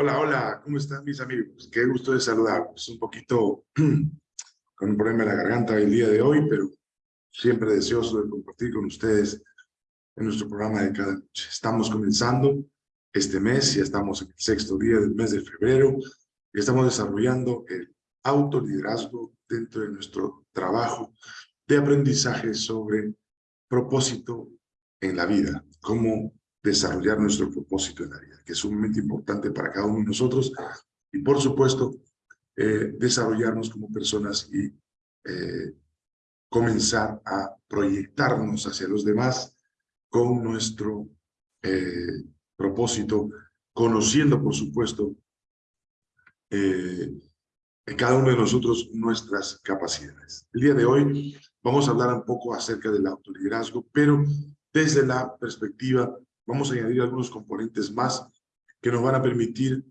Hola, hola, ¿cómo están mis amigos? Qué gusto de saludarlos. Un poquito con un problema en la garganta el día de hoy, pero siempre deseoso de compartir con ustedes en nuestro programa de cada noche. Estamos comenzando este mes, ya estamos en el sexto día del mes de febrero y estamos desarrollando el autoliderazgo dentro de nuestro trabajo de aprendizaje sobre propósito en la vida, cómo desarrollar nuestro propósito en la vida, que es sumamente importante para cada uno de nosotros y por supuesto eh, desarrollarnos como personas y eh, comenzar a proyectarnos hacia los demás con nuestro eh, propósito, conociendo por supuesto cada uno de nosotros nuestras capacidades. El día de hoy vamos a hablar un poco acerca del autoliderazgo, pero desde la perspectiva vamos a añadir algunos componentes más que nos van a permitir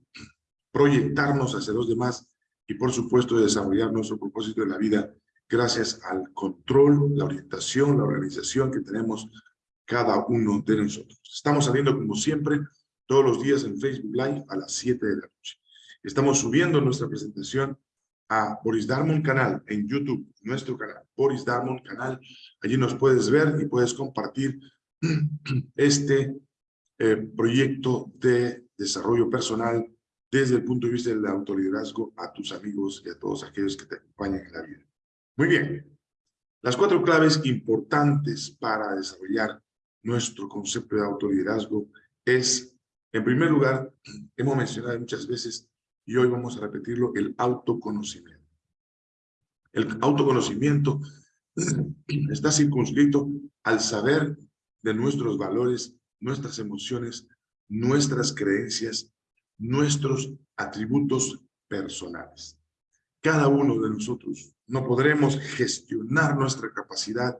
proyectarnos hacia los demás y por supuesto desarrollar nuestro propósito de la vida gracias al control, la orientación, la organización que tenemos cada uno de nosotros. Estamos saliendo como siempre todos los días en Facebook Live a las 7 de la noche. Estamos subiendo nuestra presentación a Boris Darmon Canal en YouTube, nuestro canal, Boris Darmon Canal. Allí nos puedes ver y puedes compartir este eh, proyecto de desarrollo personal desde el punto de vista del autoliderazgo a tus amigos y a todos aquellos que te acompañan en la vida. Muy bien. Las cuatro claves importantes para desarrollar nuestro concepto de autoliderazgo es, en primer lugar, hemos mencionado muchas veces y hoy vamos a repetirlo, el autoconocimiento. El autoconocimiento está circunscrito al saber de nuestros valores nuestras emociones, nuestras creencias, nuestros atributos personales. Cada uno de nosotros no podremos gestionar nuestra capacidad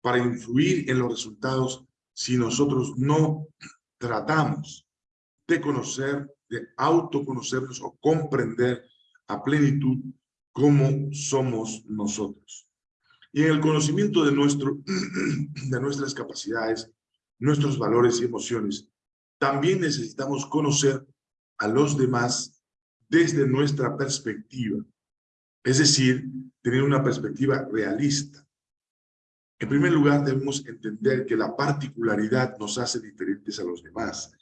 para influir en los resultados si nosotros no tratamos de conocer, de autoconocernos o comprender a plenitud cómo somos nosotros. Y en el conocimiento de, nuestro, de nuestras capacidades, nuestros valores y emociones, también necesitamos conocer a los demás desde nuestra perspectiva, es decir, tener una perspectiva realista. En primer lugar, debemos entender que la particularidad nos hace diferentes a los demás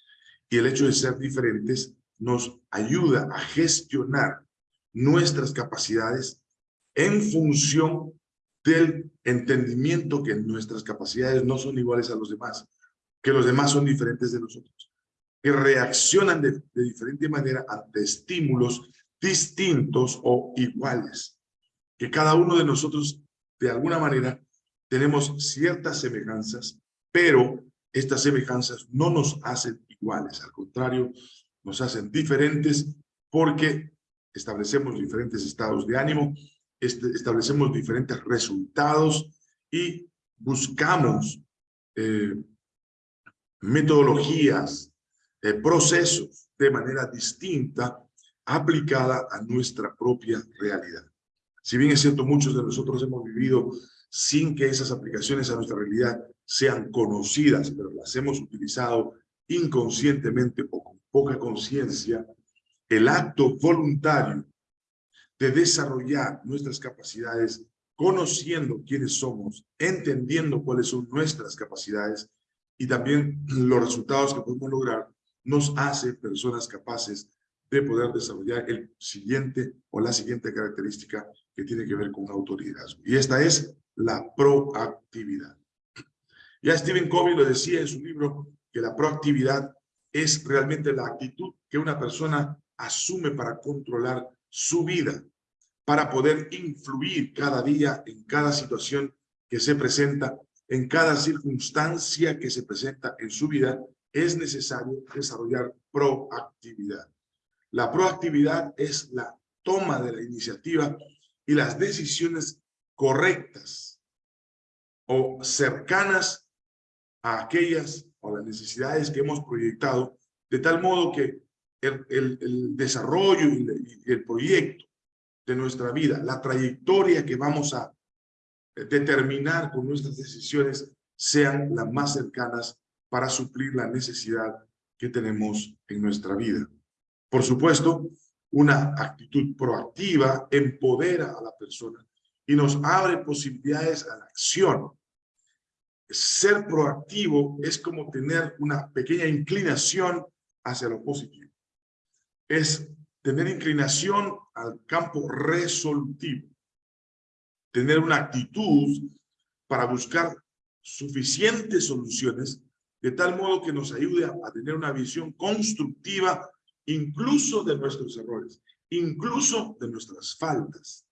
y el hecho de ser diferentes nos ayuda a gestionar nuestras capacidades en función del entendimiento que nuestras capacidades no son iguales a los demás que los demás son diferentes de nosotros, que reaccionan de, diferente manera ante estímulos distintos o iguales, que cada uno de nosotros, de alguna manera, tenemos ciertas semejanzas, pero estas semejanzas no nos hacen iguales, al contrario, nos hacen diferentes porque establecemos diferentes estados de ánimo, este, establecemos diferentes resultados y buscamos eh, metodologías, eh, procesos de manera distinta aplicada a nuestra propia realidad. Si bien es cierto, muchos de nosotros hemos vivido sin que esas aplicaciones a nuestra realidad sean conocidas, pero las hemos utilizado inconscientemente o con poca conciencia, el acto voluntario de desarrollar nuestras capacidades, conociendo quiénes somos, entendiendo cuáles son nuestras capacidades, y también los resultados que podemos lograr nos hace personas capaces de poder desarrollar el siguiente o la siguiente característica que tiene que ver con autoliderazgo. Y esta es la proactividad. Ya Stephen Covey lo decía en su libro que la proactividad es realmente la actitud que una persona asume para controlar su vida, para poder influir cada día en cada situación que se presenta en cada circunstancia que se presenta en su vida, es necesario desarrollar proactividad. La proactividad es la toma de la iniciativa y las decisiones correctas o cercanas a aquellas o las necesidades que hemos proyectado, de tal modo que el, desarrollo y el proyecto de nuestra vida, la trayectoria que vamos a determinar con nuestras decisiones sean las más cercanas para suplir la necesidad que tenemos en nuestra vida. Por supuesto, una actitud proactiva empodera a la persona y nos abre posibilidades a la acción. Ser proactivo es como tener una pequeña inclinación hacia lo positivo. Es tener inclinación al campo resolutivo. Tener una actitud para buscar suficientes soluciones de tal modo que nos ayude a tener una visión constructiva incluso de nuestros errores, incluso de nuestras faltas.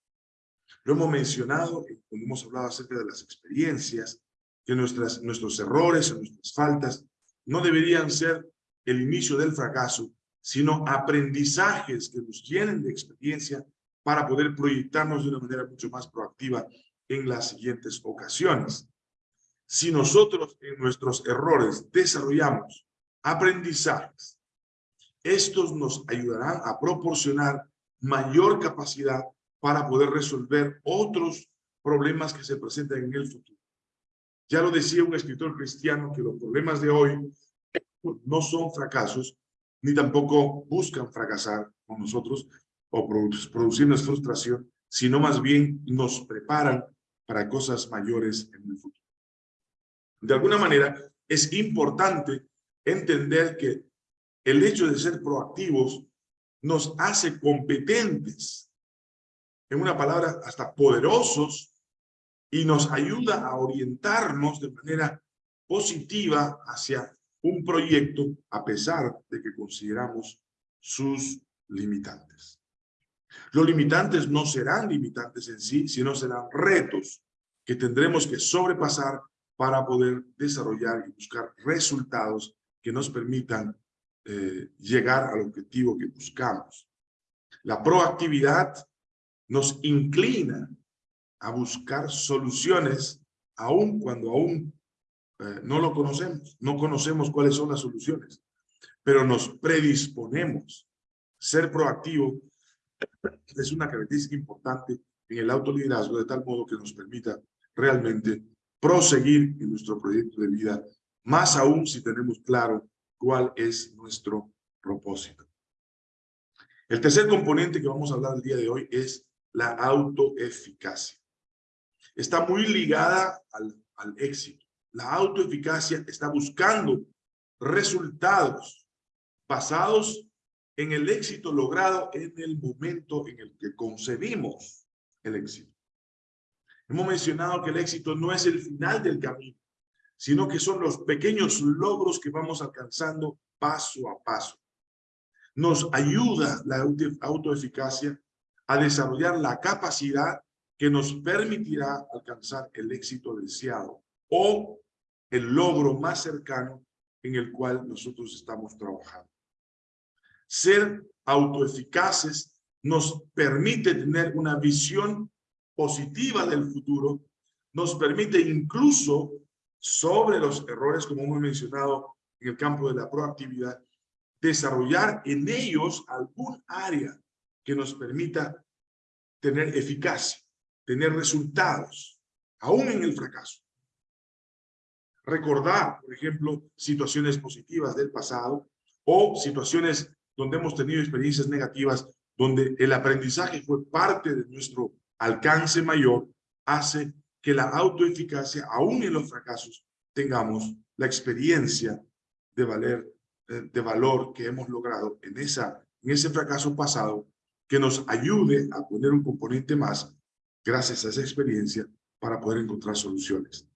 Lo hemos mencionado cuando hemos hablado acerca de las experiencias, que nuestras, nuestros errores o nuestras faltas no deberían ser el inicio del fracaso, sino aprendizajes que nos llenen de experiencia para poder proyectarnos de una manera mucho más proactiva en las siguientes ocasiones. Si nosotros en nuestros errores desarrollamos aprendizajes, estos nos ayudarán a proporcionar mayor capacidad para poder resolver otros problemas que se presentan en el futuro. Ya lo decía un escritor cristiano que los problemas de hoy no son fracasos, ni tampoco buscan fracasar con nosotros o producirnos frustración, sino más bien nos preparan para cosas mayores en el futuro. De alguna manera, es importante entender que el hecho de ser proactivos nos hace competentes, en una palabra, hasta poderosos, y nos ayuda a orientarnos de manera positiva hacia un proyecto a pesar de que consideramos sus limitantes. Los limitantes no serán limitantes en sí, sino serán retos que tendremos que sobrepasar para poder desarrollar y buscar resultados que nos permitan eh, llegar al objetivo que buscamos. La proactividad nos inclina a buscar soluciones aun cuando aún eh, no lo conocemos, no conocemos cuáles son las soluciones, pero nos predisponemos. Ser proactivo es una característica importante en el autoliderazgo de tal modo que nos permita realmente proseguir en nuestro proyecto de vida, más aún si tenemos claro cuál es nuestro propósito. El tercer componente que vamos a hablar el día de hoy es la autoeficacia. Está muy ligada al, al éxito. La autoeficacia está buscando resultados basados en el éxito logrado en el momento en el que concebimos el éxito. Hemos mencionado que el éxito no es el final del camino, sino que son los pequeños logros que vamos alcanzando paso a paso. Nos ayuda la autoeficacia a desarrollar la capacidad que nos permitirá alcanzar el éxito deseado o el logro más cercano en el cual nosotros estamos trabajando. Ser autoeficaces nos permite tener una visión positiva del futuro, nos permite incluso sobre los errores, como hemos mencionado en el campo de la proactividad, desarrollar en ellos algún área que nos permita tener eficacia, tener resultados, aún en el fracaso. Recordar, por ejemplo, situaciones positivas del pasado o situaciones donde hemos tenido experiencias negativas, donde el aprendizaje fue parte de nuestro alcance mayor, hace que la autoeficacia, aún en los fracasos, tengamos la experiencia de, valer, eh, de valor que hemos logrado en, esa, en ese fracaso pasado, que nos ayude a poner un componente más, gracias a esa experiencia, para poder encontrar soluciones.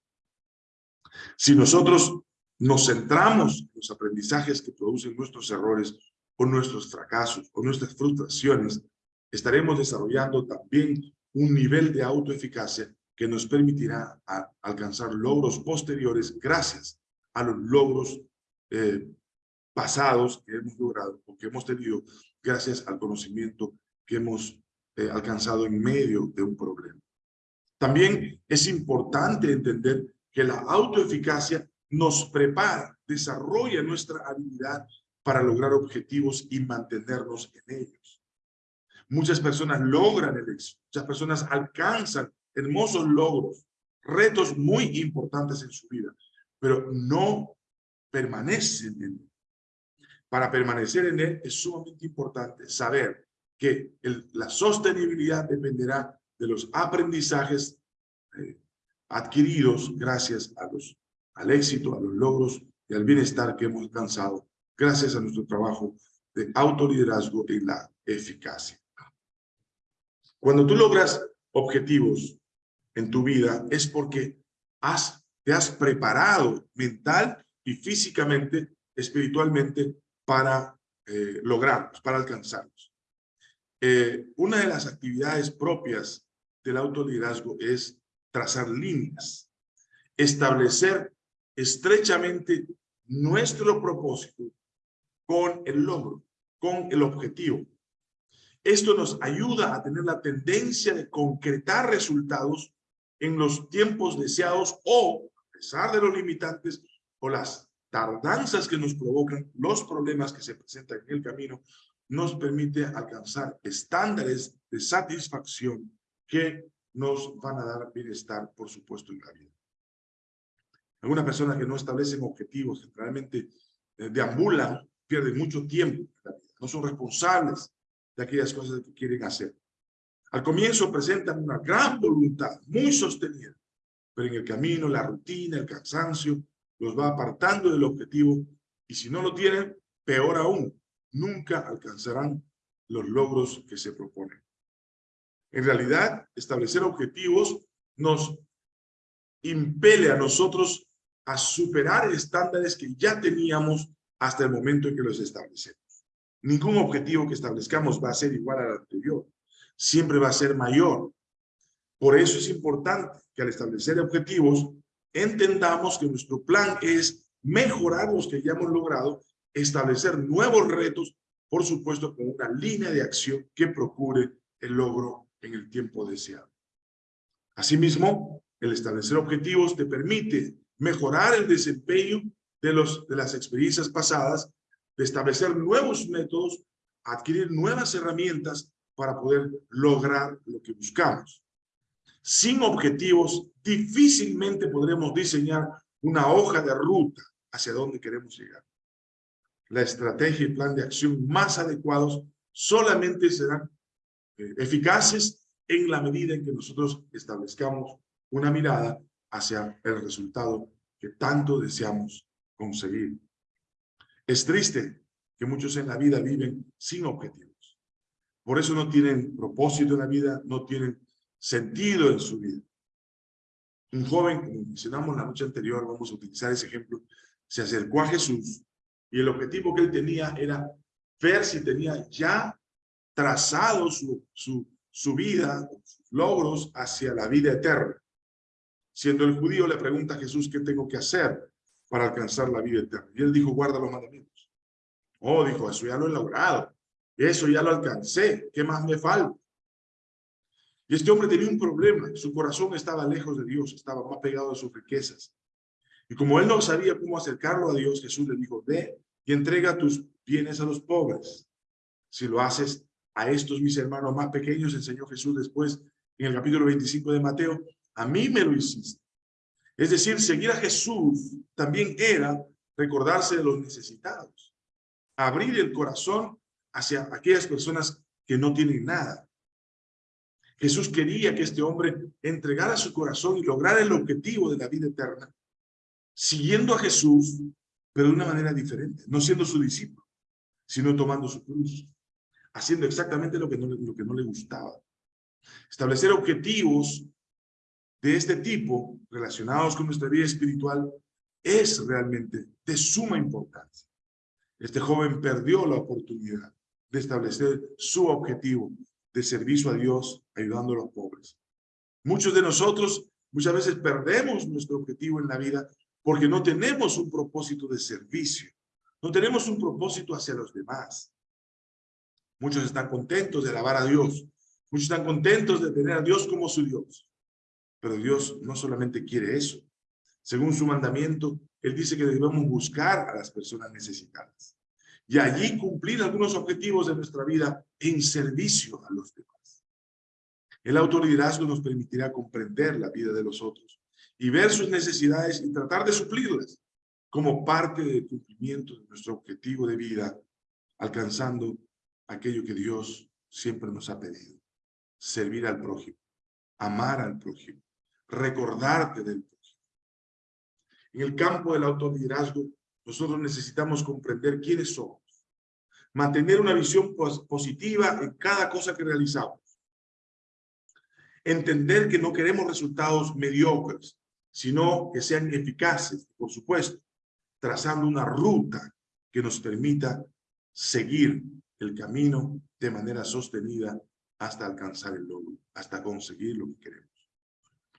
Si nosotros nos centramos en los aprendizajes que producen nuestros errores o nuestros fracasos o nuestras frustraciones, estaremos desarrollando también un nivel de autoeficacia que nos permitirá alcanzar logros posteriores gracias a los logros eh, pasados que hemos logrado o que hemos tenido gracias al conocimiento que hemos eh, alcanzado en medio de un problema. También es importante entender que la autoeficacia nos prepara, desarrolla nuestra habilidad para lograr objetivos y mantenernos en ellos. Muchas personas logran el éxito, muchas personas alcanzan hermosos logros, retos muy importantes en su vida, pero no permanecen en para permanecer en él es sumamente importante saber que la sostenibilidad dependerá de los aprendizajes eh, adquiridos gracias a los, al éxito, a los logros y al bienestar que hemos alcanzado gracias a nuestro trabajo de autoliderazgo y la eficacia. Cuando tú logras objetivos en tu vida es porque has, te has preparado mental y físicamente, espiritualmente para eh, lograrlos, para alcanzarlos. Eh, una de las actividades propias del autoliderazgo es trazar líneas, establecer estrechamente nuestro propósito con el logro, con el objetivo. Esto nos ayuda a tener la tendencia de concretar resultados en los tiempos deseados o, a pesar de los limitantes o las tardanzas que nos provocan, los problemas que se presentan en el camino, nos permite alcanzar estándares de satisfacción que nos van a dar bienestar, por supuesto, en la vida. Algunas personas que no establecen objetivos, que realmente eh, deambulan, pierden mucho tiempo no son responsables de aquellas cosas que quieren hacer. Al comienzo presentan una gran voluntad, muy sostenida, pero en el camino la rutina, el cansancio, los va apartando del objetivo y si no lo tienen, peor aún, nunca alcanzarán los logros que se proponen. En realidad, establecer objetivos nos impele a nosotros a superar estándares que ya teníamos hasta el momento en que los establecemos. Ningún objetivo que establezcamos va a ser igual al anterior siempre va a ser mayor. Por eso es importante que al establecer objetivos, entendamos que nuestro plan es mejorar los que ya hemos logrado, establecer nuevos retos, por supuesto con una línea de acción que procure el logro en el tiempo deseado. Asimismo, el establecer objetivos te permite mejorar el desempeño de, las experiencias pasadas, de establecer nuevos métodos, adquirir nuevas herramientas para poder lograr lo que buscamos. Sin objetivos, difícilmente podremos diseñar una hoja de ruta hacia donde queremos llegar. La estrategia y plan de acción más adecuados solamente serán eh, eficaces en la medida en que nosotros establezcamos una mirada hacia el resultado que tanto deseamos conseguir. Es triste que muchos en la vida viven sin objetivos. Por eso no tienen propósito en la vida, no tienen sentido en su vida. Un joven, como mencionamos la noche anterior, vamos a utilizar ese ejemplo, se acercó a Jesús y el objetivo que él tenía era ver si tenía ya trazado su, su, su vida, sus logros hacia la vida eterna. Siendo el judío, le pregunta a Jesús qué tengo que hacer para alcanzar la vida eterna. Y él dijo, guarda los mandamientos. Oh, dijo, eso ya lo he logrado. Eso ya lo alcancé. ¿Qué más me falta? Y este hombre tenía un problema. Su corazón estaba lejos de Dios, estaba más pegado a sus riquezas. Y como él no sabía cómo acercarlo a Dios, Jesús le dijo, ve y entrega tus bienes a los pobres. Si lo haces a estos mis hermanos más pequeños, enseñó Jesús después en el capítulo 25 de Mateo, a mí me lo hiciste. Es decir, seguir a Jesús también era recordarse de los necesitados, abrir el corazón hacia aquellas personas que no tienen nada. Jesús quería que este hombre entregara su corazón y lograra el objetivo de la vida eterna, siguiendo a Jesús, pero de una manera diferente, no siendo su discípulo, sino tomando su cruz, haciendo exactamente lo que no, lo que no le gustaba. Establecer objetivos de este tipo relacionados con nuestra vida espiritual es realmente de suma importancia. Este joven perdió la oportunidad de establecer su objetivo de servicio a Dios, ayudando a los pobres. Muchos de nosotros muchas veces perdemos nuestro objetivo en la vida porque no tenemos un propósito de servicio, no tenemos un propósito hacia los demás. Muchos están contentos de alabar a Dios, muchos están contentos de tener a Dios como su Dios. Pero Dios no solamente quiere eso. Según su mandamiento, Él dice que debemos buscar a las personas necesitadas y allí cumplir algunos objetivos de nuestra vida en servicio a los demás. El autoliderazgo nos permitirá comprender la vida de los otros y ver sus necesidades y tratar de suplirlas. como parte del cumplimiento de nuestro objetivo de vida, alcanzando aquello que Dios siempre nos ha pedido, servir al prójimo, amar al prójimo, recordarte del prójimo. En el campo del autoliderazgo, nosotros necesitamos comprender quiénes somos, mantener una visión positiva en cada cosa que realizamos, entender que no queremos resultados mediocres, sino que sean eficaces, por supuesto, trazando una ruta que nos permita seguir el camino de manera sostenida hasta alcanzar el logro, hasta conseguir lo que queremos.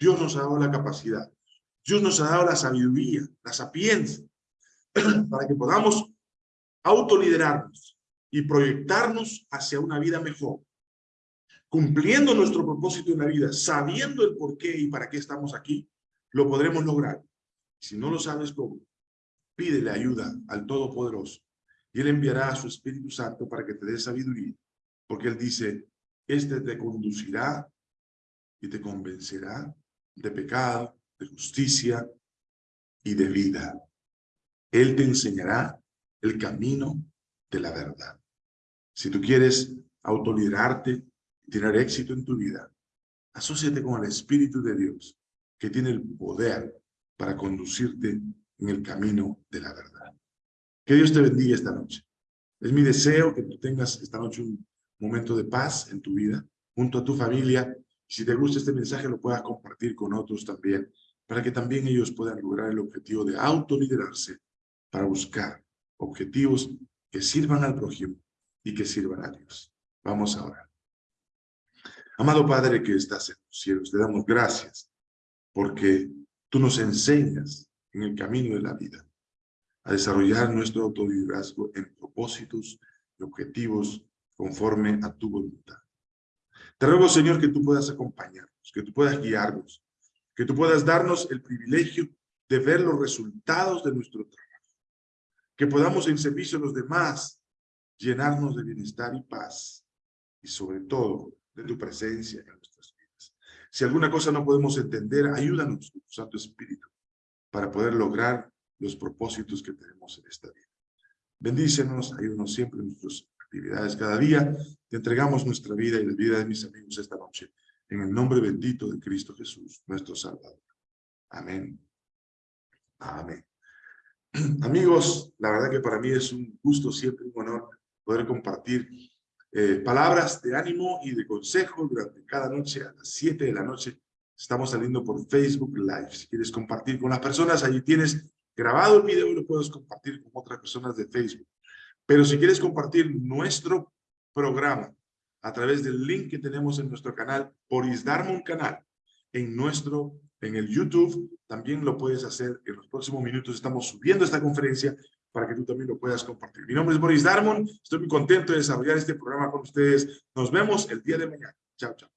Dios nos ha dado la capacidad, Dios nos ha dado la sabiduría, la sapiencia, para que podamos autoliderarnos y proyectarnos hacia una vida mejor, cumpliendo nuestro propósito en la vida, sabiendo el por qué y para qué estamos aquí, lo podremos lograr. Si no lo sabes cómo, pídele ayuda al Todopoderoso y Él enviará a su Espíritu Santo para que te dé sabiduría, porque Él dice, este te conducirá y te convencerá de pecado, de justicia y de vida. Él te enseñará el camino de la verdad. Si tú quieres autoliderarte y tener éxito en tu vida, asóciate con el Espíritu de Dios, que tiene el poder para conducirte en el camino de la verdad. Que Dios te bendiga esta noche. Es mi deseo que tú tengas esta noche un momento de paz en tu vida, junto a tu familia. Si te gusta este mensaje, lo puedas compartir con otros también, para que también ellos puedan lograr el objetivo de autoliderarse para buscar objetivos que sirvan al prójimo y que sirvan a Dios. Vamos ahora. Amado Padre que estás en los cielos, te damos gracias porque tú nos enseñas en el camino de la vida a desarrollar nuestro autoliderazgo en propósitos y objetivos conforme a tu voluntad. Te ruego, Señor, que tú puedas acompañarnos, que tú puedas guiarnos, que tú puedas darnos el privilegio de ver los resultados de nuestro trabajo, que podamos en servicio a los demás llenarnos de bienestar y paz, y sobre todo de tu presencia en nuestras vidas. Si alguna cosa no podemos entender, ayúdanos, Santo Espíritu, para poder lograr los propósitos que tenemos en esta vida. Bendícenos, ayúdanos siempre en nuestras actividades cada día. Te entregamos nuestra vida y la vida de mis amigos esta noche. En el nombre bendito de Cristo Jesús, nuestro Salvador. Amén. Amén. Amigos, la verdad que para mí es un gusto, siempre un honor poder compartir eh, palabras de ánimo y de consejo durante cada noche a las 7 de la noche. Estamos saliendo por Facebook Live. Si quieres compartir con las personas, allí tienes grabado el video y lo puedes compartir con otras personas de Facebook. Pero si quieres compartir nuestro programa a través del link que tenemos en nuestro canal, por un Canal, en nuestro, en el YouTube, también lo puedes hacer. En los próximos minutos estamos subiendo esta conferencia para que tú también lo puedas compartir. Mi nombre es Boris Darmon, estoy muy contento de desarrollar este programa con ustedes. Nos vemos el día de mañana. Chao, chao.